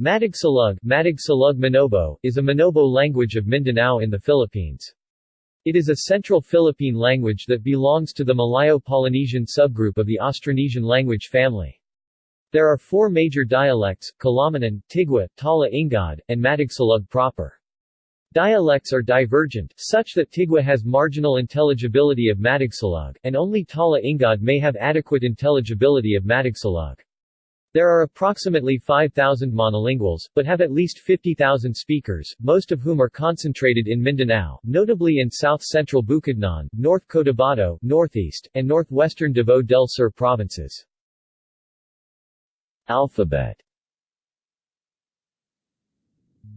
Matigsalug, Matigsalug Manobo, is a Manobo language of Mindanao in the Philippines. It is a Central Philippine language that belongs to the Malayo-Polynesian subgroup of the Austronesian language family. There are four major dialects, Kulamanen, Tigwa, Tala Ingad, and Matigsalug proper. Dialects are divergent, such that Tigwa has marginal intelligibility of Matigsalug, and only Tala Ingad may have adequate intelligibility of Matigsalug. There are approximately 5,000 monolinguals, but have at least 50,000 speakers, most of whom are concentrated in Mindanao, notably in south-central Bukidnon, North Cotabato, northeast, and northwestern Davao del Sur provinces. Alphabet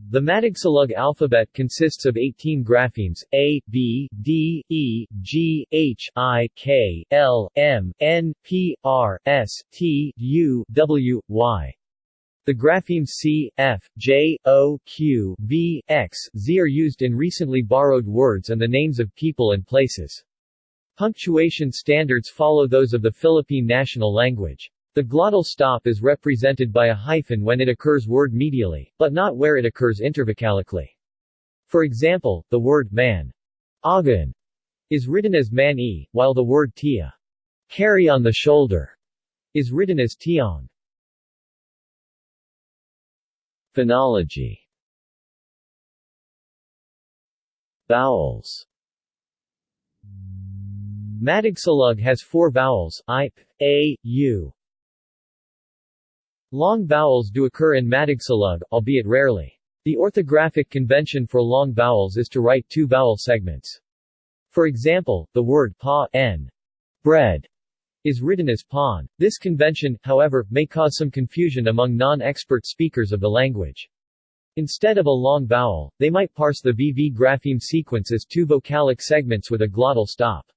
the Matigsalug alphabet consists of 18 graphemes, A, B, D, E, G, H, I, K, L, M, N, P, R, S, T, U, W, Y. The graphemes C, F, J, O, Q, V, X, Z are used in recently borrowed words and the names of people and places. Punctuation standards follow those of the Philippine national language. The glottal stop is represented by a hyphen when it occurs word medially, but not where it occurs intervocalically. For example, the word man agan is written as man-e, while the word tia carry on the shoulder is written as tiong. Phonology Vowels Matigsalug has four vowels, i, p, a, u, Long vowels do occur in Matigsalug, albeit rarely. The orthographic convention for long vowels is to write two vowel segments. For example, the word pa n bread is written as pawn. This convention, however, may cause some confusion among non-expert speakers of the language. Instead of a long vowel, they might parse the VV grapheme sequence as two vocalic segments with a glottal stop.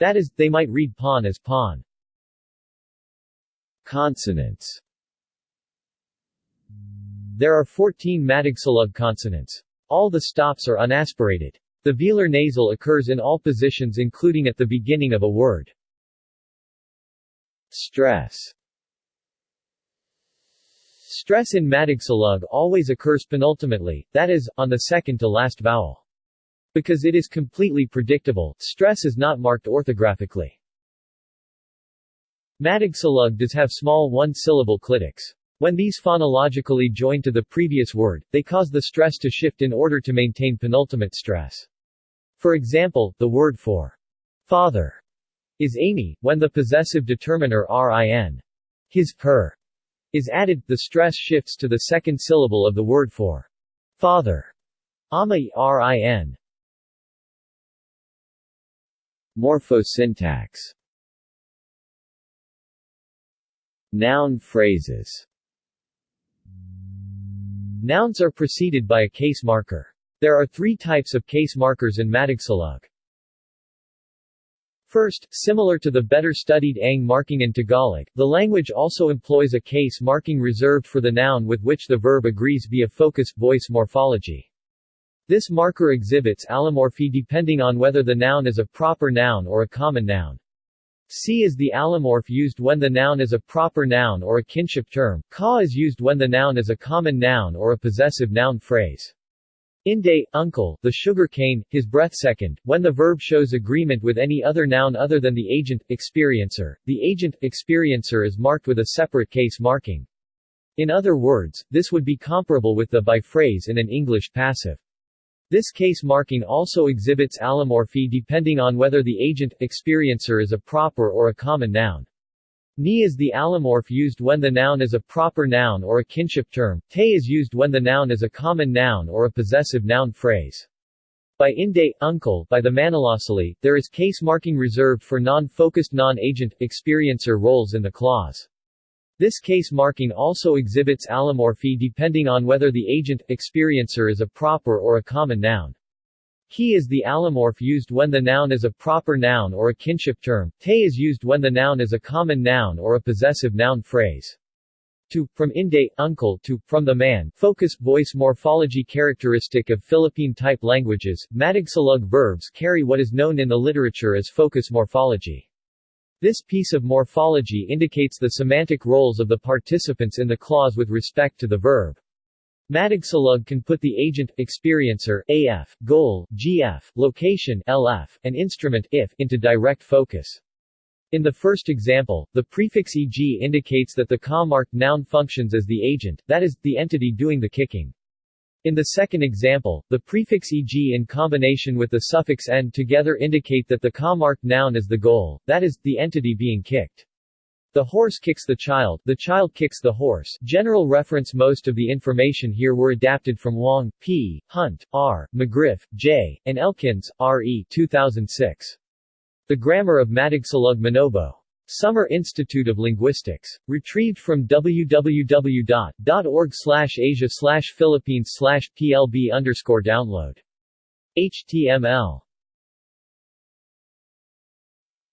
That is, they might read pawn as pawn. Consonants there are 14 Matigsalug consonants. All the stops are unaspirated. The velar nasal occurs in all positions including at the beginning of a word. Stress Stress in Matigsalug always occurs penultimately, that is, on the second to last vowel. Because it is completely predictable, stress is not marked orthographically. Matigsalug does have small one-syllable clitics. When these phonologically join to the previous word, they cause the stress to shift in order to maintain penultimate stress. For example, the word for father is Amy, when the possessive determiner rin, his, per is added, the stress shifts to the second syllable of the word for father, ama rin. Morphosyntax Noun phrases Nouns are preceded by a case marker. There are three types of case markers in Matigsalug. First, similar to the better-studied ang marking in Tagalog, the language also employs a case marking reserved for the noun with which the verb agrees via focused voice morphology. This marker exhibits allomorphy depending on whether the noun is a proper noun or a common noun. C is the allomorph used when the noun is a proper noun or a kinship term, ka is used when the noun is a common noun or a possessive noun phrase. Inde, uncle, the sugar cane, his breath second, when the verb shows agreement with any other noun other than the agent, experiencer, the agent, experiencer is marked with a separate case marking. In other words, this would be comparable with the by phrase in an English passive. This case marking also exhibits allomorphy depending on whether the agent, experiencer is a proper or a common noun. Ni is the allomorph used when the noun is a proper noun or a kinship term, te is used when the noun is a common noun or a possessive noun phrase. By inde, uncle, by the Manolosaly, there is case marking reserved for non-focused non-agent, experiencer roles in the clause. This case marking also exhibits allomorphy depending on whether the agent, experiencer is a proper or a common noun. He is the allomorph used when the noun is a proper noun or a kinship term, te is used when the noun is a common noun or a possessive noun phrase. To, from inde, uncle to, from the man, focus voice morphology characteristic of Philippine-type languages, Matigsalug verbs carry what is known in the literature as focus morphology. This piece of morphology indicates the semantic roles of the participants in the clause with respect to the verb. Matigsalug can put the agent, experiencer, AF, goal, GF, location, LF, and instrument, IF, into direct focus. In the first example, the prefix eg indicates that the ka-marked noun functions as the agent, that is, the entity doing the kicking. In the second example, the prefix eg in combination with the suffix n together indicate that the ka-marked noun is the goal, that is, the entity being kicked. The horse kicks the child, the child kicks the horse. General reference Most of the information here were adapted from Wong, P., Hunt, R., McGriff, J., and Elkins, R. E. 2006. The Grammar of Matigsalug Manobo. Summer Institute of Linguistics. Retrieved from www.org asia philippines plb download. HTML.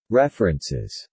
References